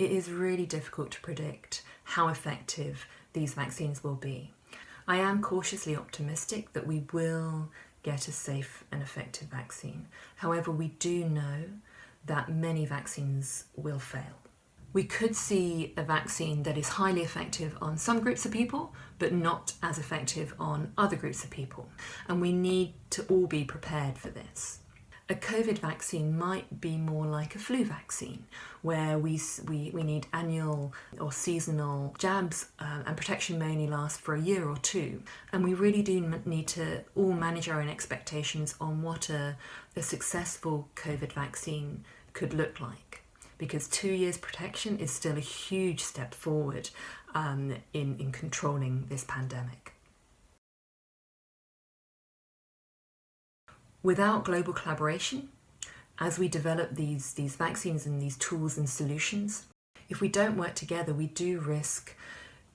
it is really difficult to predict how effective these vaccines will be. I am cautiously optimistic that we will get a safe and effective vaccine. However, we do know that many vaccines will fail. We could see a vaccine that is highly effective on some groups of people, but not as effective on other groups of people. And we need to all be prepared for this. A COVID vaccine might be more like a flu vaccine, where we, we, we need annual or seasonal jabs um, and protection may only last for a year or two. And we really do need to all manage our own expectations on what a, a successful COVID vaccine could look like. Because two years protection is still a huge step forward um, in, in controlling this pandemic. Without global collaboration, as we develop these, these vaccines and these tools and solutions, if we don't work together, we do risk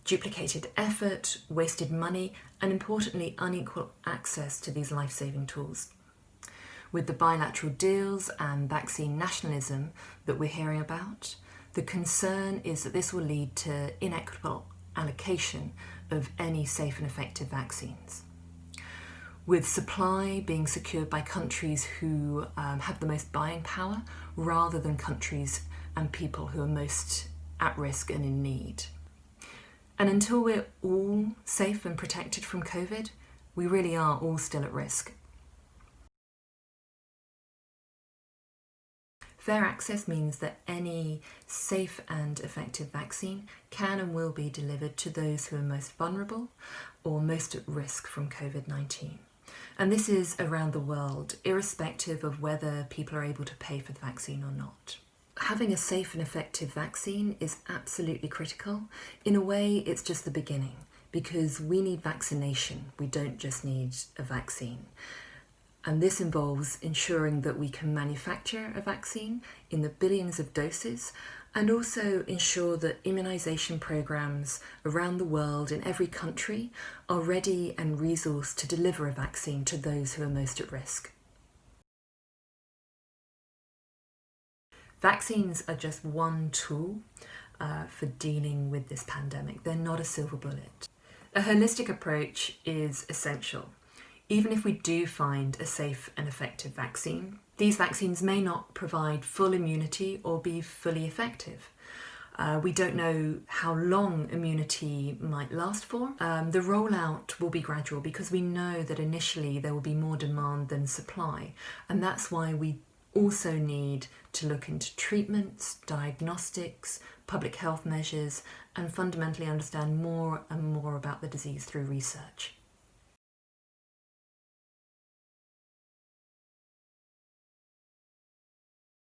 duplicated effort, wasted money, and importantly, unequal access to these life-saving tools. With the bilateral deals and vaccine nationalism that we're hearing about, the concern is that this will lead to inequitable allocation of any safe and effective vaccines with supply being secured by countries who um, have the most buying power rather than countries and people who are most at risk and in need. And until we're all safe and protected from COVID, we really are all still at risk. Fair access means that any safe and effective vaccine can and will be delivered to those who are most vulnerable or most at risk from COVID-19. And this is around the world, irrespective of whether people are able to pay for the vaccine or not. Having a safe and effective vaccine is absolutely critical. In a way, it's just the beginning because we need vaccination. We don't just need a vaccine. And this involves ensuring that we can manufacture a vaccine in the billions of doses and also ensure that immunisation programmes around the world in every country are ready and resourced to deliver a vaccine to those who are most at risk. Vaccines are just one tool uh, for dealing with this pandemic. They're not a silver bullet. A holistic approach is essential. Even if we do find a safe and effective vaccine, these vaccines may not provide full immunity or be fully effective. Uh, we don't know how long immunity might last for. Um, the rollout will be gradual because we know that initially there will be more demand than supply and that's why we also need to look into treatments, diagnostics, public health measures and fundamentally understand more and more about the disease through research.